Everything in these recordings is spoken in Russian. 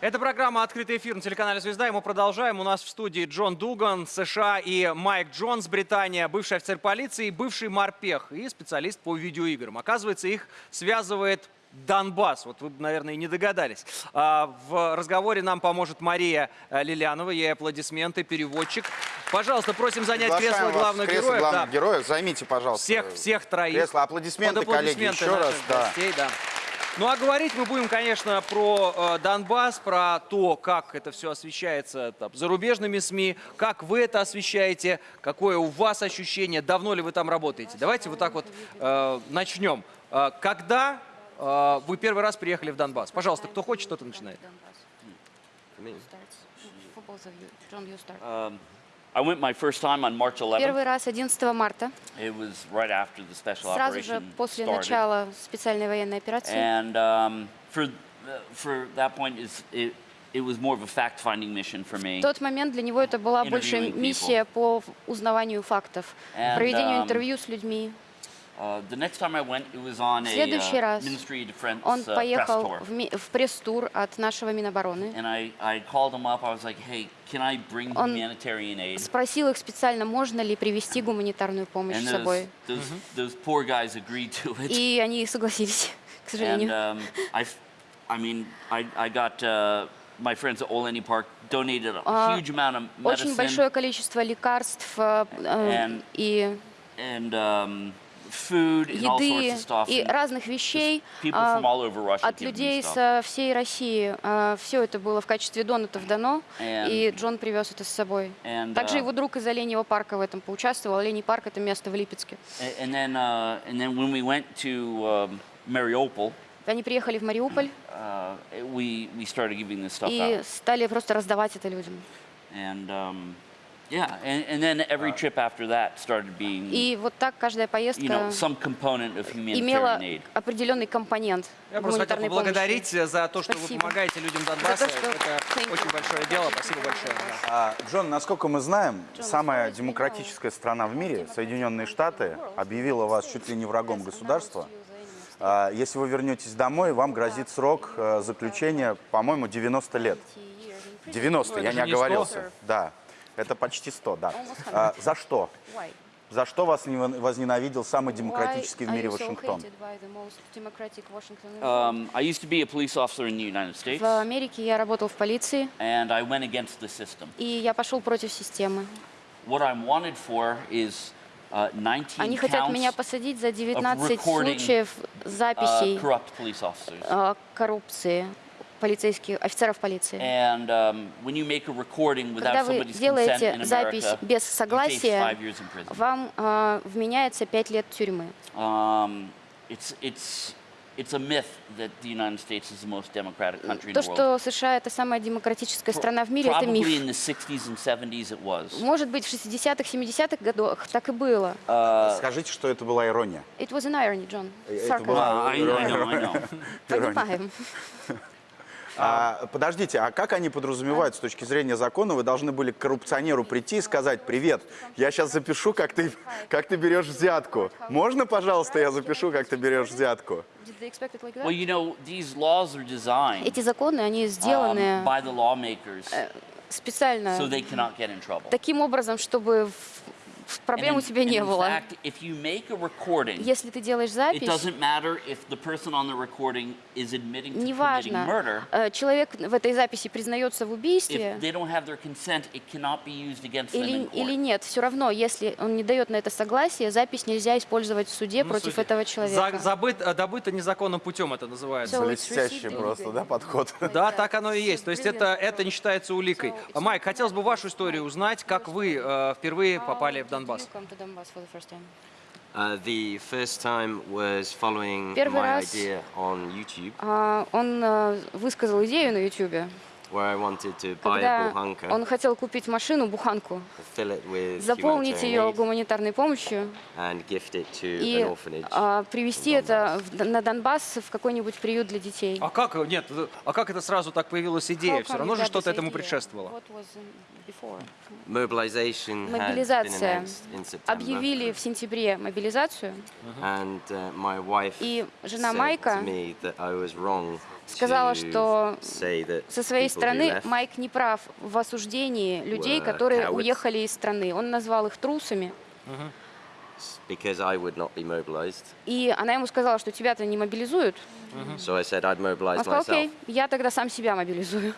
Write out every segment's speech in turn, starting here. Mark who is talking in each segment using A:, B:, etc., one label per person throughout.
A: Это программа «Открытый эфир» на телеканале «Звезда», и мы продолжаем. У нас в студии Джон Дуган, США, и Майк Джонс, Британия, бывший офицер полиции, бывший морпех и специалист по видеоиграм. Оказывается, их связывает Донбасс. Вот вы, наверное, и не догадались. А, В разговоре нам поможет Мария э, Лилянова. Ей аплодисменты, переводчик. Пожалуйста, просим занять
B: Приглашаем
A: кресло главных
B: кресло
A: героев.
B: главных
A: Да.
B: героев. Займите, пожалуйста.
A: Всех, всех троих.
B: Кресло. Аплодисменты,
A: Под
B: коллеги,
A: аплодисменты
B: еще раз.
A: наших
B: Да.
A: гостей, да. Ну а говорить мы будем, конечно, про э, Донбасс, про то, как это все освещается там, зарубежными СМИ, как вы это освещаете, какое у вас ощущение, давно ли вы там работаете. Давайте вот так вот э, начнем. Э, когда э, вы первый раз приехали в Донбасс? Пожалуйста, кто хочет, кто-то начинает.
C: Um, I went my first time on March 11th.
D: Первый раз 11 марта,
C: It was right after the special
D: сразу же после
C: started.
D: начала специальной военной операции.
C: And um, for for that point, is it, it was more of a fact-finding mission for me.
D: В тот момент для него это была больше
C: people.
D: миссия по узнаванию фактов,
C: And,
D: проведению
C: um,
D: интервью с людьми. В следующий
C: uh,
D: раз Он
C: uh, press
D: поехал
C: tour.
D: в, пресс-тур от нашего Минобороны.
C: And I, I called him up. I was like, hey, can I bring
D: Он
C: humanitarian aid?
D: Спросил их специально, можно ли привезти гуманитарную помощь
C: And
D: с собой.
C: those, those poor guys agreed to it.
D: И они согласились, к
C: And
D: сожалению.
C: um, I, mean, I, I got uh, my friends at Oleni Park donated a
D: А,
C: huge amount of
D: Очень
C: medicine
D: большое количество лекарств э, э,
C: And
D: и
C: and um,
D: еды и разных вещей а, от людей со всей России. Все это было в качестве донатов дано, и Джон привез это с собой. Также
C: uh,
D: его друг из Оленьего парка в этом поучаствовал. Оленей парк — это место в Липецке.
C: Uh, um,
D: Они приехали в Мариуполь
C: uh,
D: и стали просто раздавать это людям.
C: And yeah, and, and then every trip after that started being,
D: И вот так каждая
C: you know,
D: поездка
C: some component of
D: имела
C: humanitarian aid.
D: определенный компонент
A: Я просто хотел
D: гуманитарной
A: поблагодарить за то, что вы
D: Спасибо.
A: помогаете людям Донбасса.
D: За то, что-
A: Это
D: Thank you.
A: очень большое дело. Спасибо большое. да.
B: А, Джон, насколько мы знаем, самая демократическая страна в мире, Соединенные Штаты, объявила вас чуть ли не врагом государства. А, Если вы вернетесь домой, вам грозит срок э, заключения, по-моему, 90 лет. 90,
A: Ну,
B: я не
A: же не 100.
B: оговорился. Да, это почти 100, да. А, За что?
D: Why?
B: За что вас не возненавидел самый демократический в
D: Why
B: мире
D: you so
B: Вашингтон?
C: Um, I used to be a police officer in the United States,
D: В Америке я работал в полиции,
C: and I went against the system.
D: и я пошел против системы.
C: What I'm wanted for is uh, 19
D: Они хотят меня посадить за 19
C: recording,
D: случаев
C: uh,
D: записей
C: corrupt police officers.
D: э, коррупции полицейских, офицеров полиции.
C: And um,
D: Когда вы делаете запись
C: America,
D: без согласия, вам э, вменяется 5 лет тюрьмы.
C: Um, it's, it's, it's a myth that the United States is the most democratic country in
D: То,
C: the world.
D: что США это самая демократическая страна в мире, это
C: Probably
D: миф.
C: in the 60s and 70s it was.
D: Может быть, в 60-х, 70-х годах так и было.
C: Uh,
B: Скажите, что это была ирония.
D: It was an irony, John.
B: Это была
C: know.
D: Понимаем.
B: А, подождите, а как они подразумевают с точки зрения закона? Вы должны были к коррупционеру прийти и сказать, привет, я сейчас запишу, как ты, как ты берешь взятку. Можно, пожалуйста, я запишу, как ты берешь взятку?
D: Эти законы, они
C: um,
D: сделаны
C: lawmakers
D: специально таким образом, чтобы проблем у тебя не было. Если ты делаешь запись, неважно, э, человек в этой записи признается в убийстве или, или нет, все равно, если он не дает на это согласие, запись нельзя использовать в суде
A: Ну,
D: против
A: судя-
D: этого
A: За-
D: человека.
A: забыт- э, добыто незаконным путем это называется.
D: So-
B: Блестящий просто, да, подход?
A: Да, так оно и есть. То есть это, это не считается уликой. Майк, хотелось бы вашу историю узнать, как вы э, впервые попали в Донбасс.
E: Uh, the first time was following
D: Первый
E: my
D: раз-
E: idea on YouTube.
D: А, Он э, высказал идею на YouTube.
E: Where I wanted to buy a
D: когда он хотел купить машину, буханку,
E: fill it with
D: заполнить ее гуманитарной помощью
E: and gift it to
D: и а, привезти
E: in
D: это в- на Донбасс в какой-нибудь приют для детей.
A: А как, нет, а как это сразу так появилась идея? Все равно же что-то этому предшествовало.
D: Мобилизация. Объявили в сентябре мобилизацию,
E: and uh,
D: и жена Майка сказала, что со своей стороны
E: left
D: Майк не прав в осуждении людей, которые
E: cowards.
D: уехали из страны. Он назвал их трусами,
E: mobilized.
D: и она ему сказала, что тебя-то не мобилизуют.
E: Mobilize
D: Он сказал, окей, я тогда сам себя мобилизую.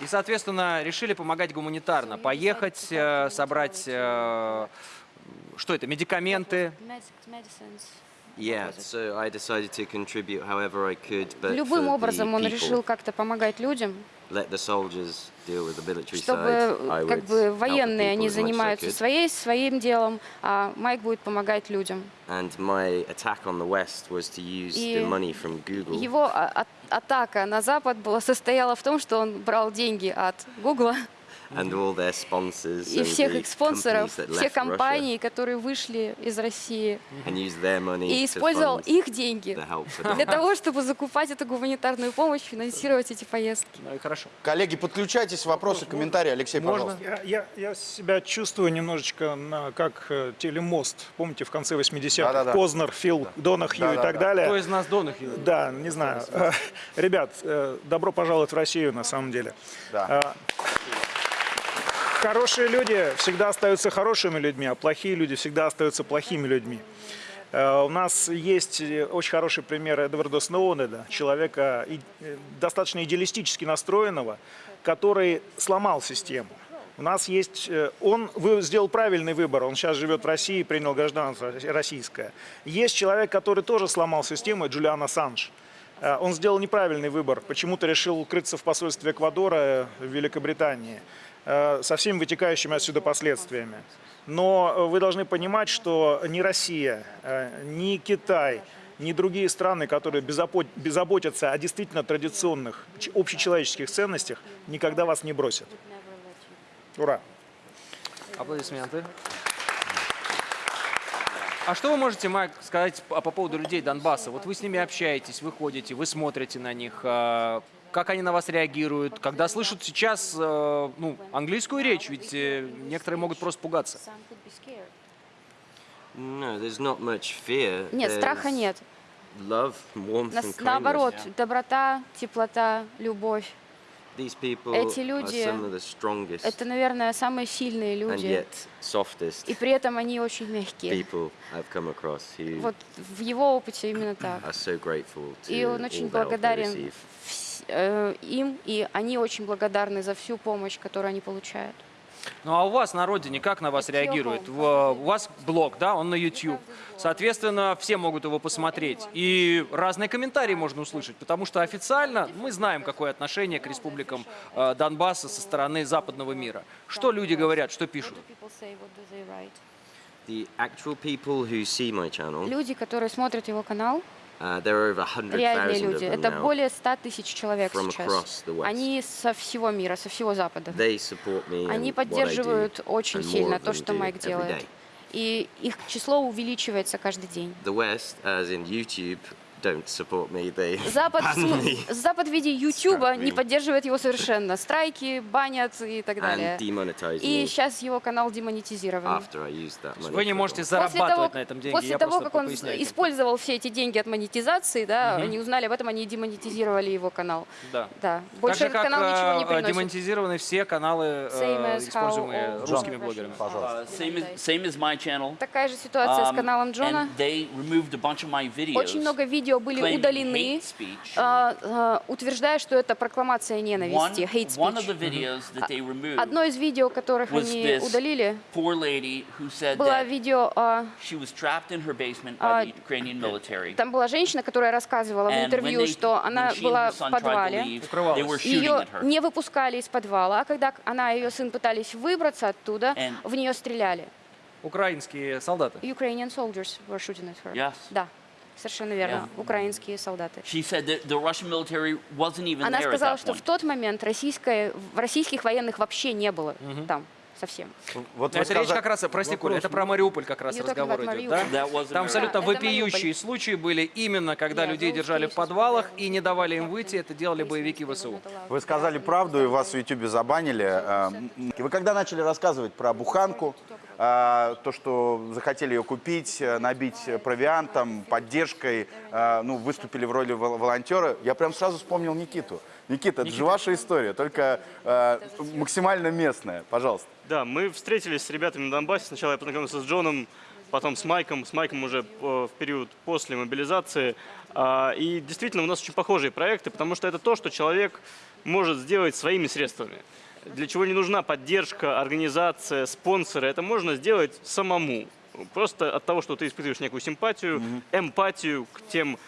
A: И, соответственно, решили помогать гуманитарно. Поехать, э, собрать, э, что это, медикаменты.
E: Yeah, so I decided to contribute however I could, but
D: Любым образом он решил как-то помогать людям,
E: let the soldiers deal with the military
D: чтобы
E: side. I
D: как
E: would
D: бы военные они занимаются своей, своим делом, а Майк будет помогать людям.
E: And my attack on the West was to use
D: И
E: the money from Google
D: Его а- а- атака на Запад была, состояла в том, что он брал деньги от Гугла
E: and all their sponsors
D: и
E: and
D: всех их спонсоров,
E: companies that
D: все
E: left
D: компании, которые вышли из России,
E: Russia, and used their money
D: и использовал их деньги для того, чтобы закупать эту гуманитарную помощь, финансировать эти поездки.
A: Ну и хорошо.
B: Коллеги, подключайтесь, вопросы, комментарии. Алексей,
A: Можно?
B: пожалуйста.
F: Я, я, я себя чувствую немножечко на, как э, телемост. Помните, в конце 80-х?
B: Да-да-да.
F: Познер, Фил, Донахью и
B: Да-да-да.
F: так далее.
A: Кто из нас Донахью?
F: Да, не знаю. Ребят, э, добро пожаловать в Россию, на самом деле.
B: Да.
F: Хорошие люди всегда остаются хорошими людьми, а плохие люди всегда остаются плохими людьми. Э, У нас есть э, очень хороший пример Эдварда Сноудена, человека э, достаточно идеалистически настроенного, который сломал систему. У нас есть, он сделал правильный выбор, он сейчас живет в России, принял гражданство российское. Есть человек, который тоже сломал систему, Джулиан Ассанж. Он сделал неправильный выбор, почему-то решил укрыться в посольстве Эквадора в Великобритании со всеми вытекающими отсюда последствиями. Но э, вы должны понимать, что ни Россия, э, ни Китай, ни другие страны, которые беззаботятся о действительно традиционных общечеловеческих ценностях, никогда вас не бросят. Ура!
A: Аплодисменты. А что вы можете, Майк, сказать по, по поводу людей Донбасса? Вот вы с ними общаетесь, вы ходите, вы смотрите на них. Как они на вас реагируют? Когда слышат сейчас э, ну, английскую речь, ведь э, некоторые могут просто пугаться.
D: Нет, страха нет.
E: Love, warmth,
D: Нас-
E: and kindness.
D: наоборот, доброта, теплота, любовь. Эти люди- Это, наверное, самые сильные люди. И при этом они очень мягкие. Вот в его опыте именно так. И он очень благодарен им, и они очень благодарны за всю помощь, которую они получают.
A: Ну а у вас на родине как на вас
D: home.
A: В- У вас блог, да, он на YouTube. Соответственно, все могут его посмотреть. И разные комментарии можно услышать, потому что официально мы знаем, какое отношение к республикам э, Донбасса со стороны западного мира. Что люди говорят, что пишут?
D: Люди, которые смотрят его канал,
E: uh, there are over 100,000
D: реальные
E: of
D: люди. Это более 100 тысяч человек сейчас. Они со всего мира, со всего Запада.
E: They support me
D: Они поддерживают очень сильно то, что Майк делает. И их число увеличивается каждый день.
E: The West, as in YouTube, don't support me. They
D: Запад,
E: me
D: Запад в виде Ютуба не поддерживает его совершенно. Страйки, банят и так далее. И сейчас его канал демонетизирован.
E: after I use that money.
A: Вы не можете зарабатывать на этом деньги.
D: после
A: Я
D: того как он использовал все эти деньги от монетизации, да, они узнали об этом, они демонетизировали его канал.
A: Да.
D: Да.
A: Так
D: Больше
A: же,
D: этот
A: как
D: канал ничего не
A: э,
D: приносит.
A: демонетизированы все каналы, э, используемые русскими блогерами.
B: Пожалуйста.
C: Uh, same, as, my channel.
D: Такая же ситуация с
C: Um,
D: каналом Джона. Очень много видео были
C: claiming
D: удалены, а, а, утверждая, что это прокламация ненависти, hate speech. Одно из видео, которых они удалили, было видео, а, там была женщина, которая рассказывала в интервью, что она была в подвале, ее не выпускали из подвала, а когда она и ее сын пытались выбраться оттуда, в нее стреляли.
A: Украинские солдаты.
D: Ukrainian soldiers were shooting at her.
C: Yes.
D: Да. Совершенно верно.
C: Yeah.
D: Украинские солдаты.
C: She said that the Russian military wasn't even
D: Она
C: there at
D: сказала,
C: that
D: что
C: point.
D: в тот момент российское, в российских военных вообще не было там совсем.
B: Вот
A: Это речь
B: сказа-
A: как раз, прости, Коля, это про Мариуполь как раз
D: talking
A: разговор идет, да? Там абсолютно
D: Да,
A: вопиющие
D: Мариуполь.
A: случаи были именно, когда
D: Yeah,
A: людей
D: those
A: держали в подвалах и не давали им выйти, это делали боевики ВСУ.
B: Вы сказали правду, и вас в Ютубе забанили. А, м, Вы когда начали рассказывать про буханку, то, что захотели ее купить, э, набить провиантом, поддержкой, а, ну, выступили в роли вол- волонтера, я прям сразу вспомнил Никиту. Никита, это же ваша история, только а, максимально местная. Пожалуйста.
G: Да, мы встретились с ребятами на Донбассе. Сначала я познакомился с Джоном, потом с Майком. С Майком уже э, в период после мобилизации. А, И действительно у нас очень похожие проекты, потому что это то, что человек может сделать своими средствами. Для чего не нужна поддержка, организация, спонсоры. Это можно сделать самому. Просто от того, что ты испытываешь некую симпатию, эмпатию к тем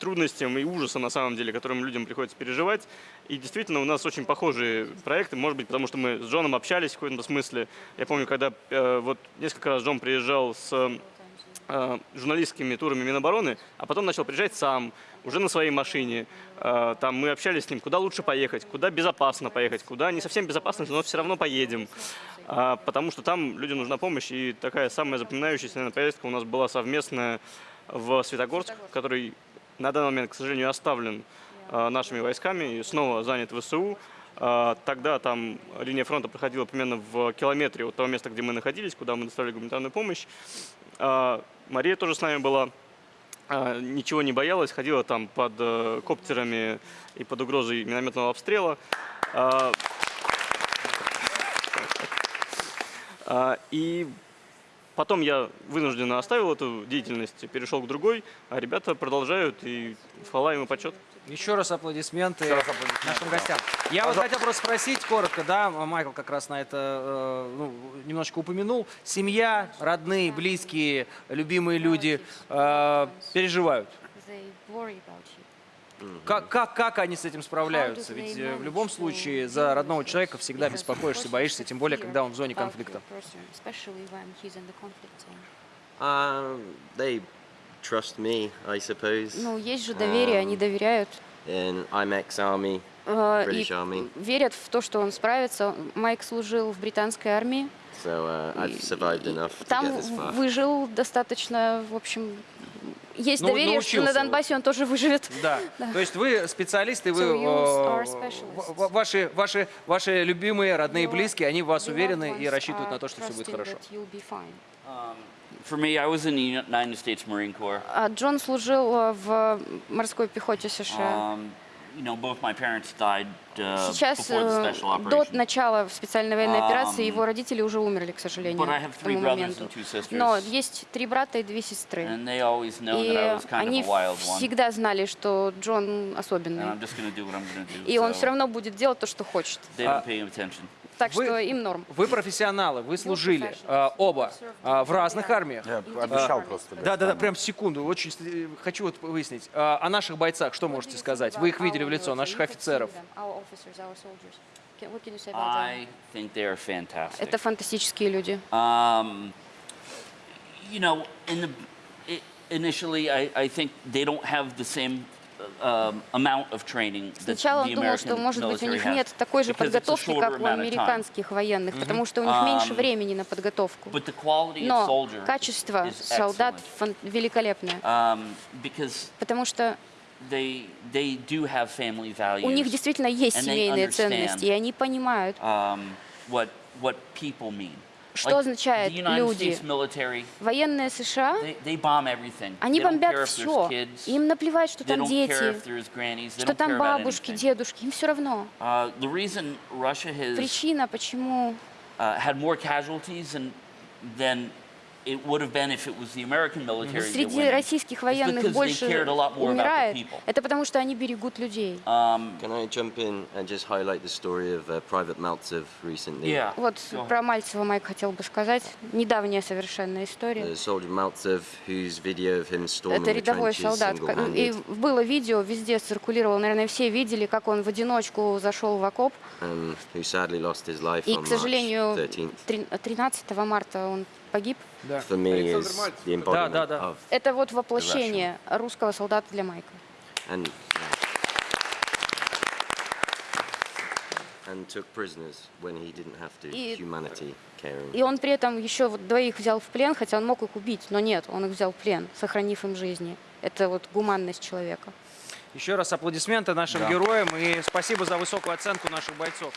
G: трудностям и ужасам, на самом деле, которым людям приходится переживать. И действительно, у нас очень похожие проекты, может быть, потому что мы с Джоном общались в каком-то смысле. Я помню, когда э, вот несколько раз Джон приезжал с э, журналистскими турами Минобороны, а потом начал приезжать сам, уже на своей машине. Э, там мы общались с ним, куда лучше поехать, куда безопасно поехать, куда не совсем безопасно, но все равно поедем. А, потому что там людям нужна помощь. И такая самая запоминающаяся, наверное, поездка у нас была совместная в Светогорск, который на данный момент, к сожалению, оставлен э, нашими войсками и снова занят ВСУ. А, Тогда там линия фронта проходила примерно в километре от того места, где мы находились, куда мы доставили гуманитарную помощь. А, Мария тоже с нами была, ничего не боялась, ходила там под э, коптерами и под угрозой минометного обстрела. А, а, И потом я вынужденно оставил эту деятельность, перешел к другой, а ребята продолжают, и хвала им и почет.
A: Еще раз аплодисменты нашим гостям. Я вот хотел просто спросить коротко, да, Майкл как раз на это э, ну, немножечко упомянул. Семья, родные, близкие, любимые люди э, переживают. Как, как, как они с этим справляются? Ведь э, в любом случае за родного человека всегда беспокоишься, боишься, тем более, когда он в зоне конфликта.
E: Um, they trust me, I suppose.
D: Ну, есть же доверие, они доверяют.
E: And I'm ex-army. British
D: И
E: Army.
D: верят в то, что он справится. Майк служил в британской армии.
E: So uh, I've survived enough to
D: Там
E: get this far.
D: выжил достаточно, в общем, есть
A: Ну,
D: доверие, что на. Донбассе он тоже выживет.
A: Да. То есть вы специалисты, вы э, ваши, ваши, ваши любимые, родные,
D: Your
A: близкие, они в вас уверены и рассчитывают на то, что все будет хорошо.
D: fine.
C: For me, I was in the United States Marine Corps.
D: А Джон служил э, в морской пехоте США.
C: You know, both my parents died
D: Сейчас, до начала специальной военной операции,
C: Um,
D: его родители уже умерли, к сожалению, к тому моменту. Но есть три брата и две сестры. И они всегда знали, что Джон особенный. И он все равно будет делать то, что хочет. Так
A: Вы-
D: что им норм.
A: Вы профессионалы, вы служили э, оба э, в разных армиях.
B: Я обещал просто.
A: Да, да, да, прям секунду. Очень э, хочу вот выяснить. Э, О наших бойцах что можете сказать? Вы их видели в лицо, наших офицеров.
D: Это фантастические люди.
C: Um, you know, in the i initially, I, I think they don't have the same amount of training that
D: Сначала он думал, что, может быть, у них нет такой же подготовки, как у американских военных, потому что у них меньше времени на подготовку. Но качество солдат великолепное, потому что
C: they they do have family values.
D: у них действительно есть семейные ценности, и они понимают,
C: um, what what people mean.
D: Что означает люди? Военные США, они бомбят все, им наплевать, что там дети, что там бабушки, дедушки, им все равно.
C: Uh,
D: Причина, почему
C: uh, had more casualties than, than it would have been if it was the American military. that
D: среди российских
C: is
D: военных
C: because they
D: больше умирает,
C: people.
D: это потому что они берегут людей.
C: Um,
E: Can I jump in and just highlight the story of uh, Private Maltsev recently?
C: yeah.
D: Вот про Мальцева Майк хотел бы сказать. Недавняя совершенная история.
E: The soldier Maltsev, whose video of him storming
D: Это
E: the
D: рядовой солдат. И было видео, везде циркулировало, наверное, все видели, как он в одиночку зашел в окоп.
E: um, who sadly lost his life
D: И,
E: on
D: к сожалению,
E: 13th.
D: три- 13 марта он погиб.
E: Embodiment
A: да, да.
E: of
D: Это вот воплощение русского солдата для Майка.
E: and and took prisoners when he didn't have to.
D: И-
E: Humanity, caring.
D: И он при этом еще вот двоих взял в плен, хотя он мог их убить, но нет, он их взял в плен, сохранив им жизни. Это вот гуманность человека.
A: Еще раз аплодисменты нашим героям и спасибо за высокую оценку наших бойцов.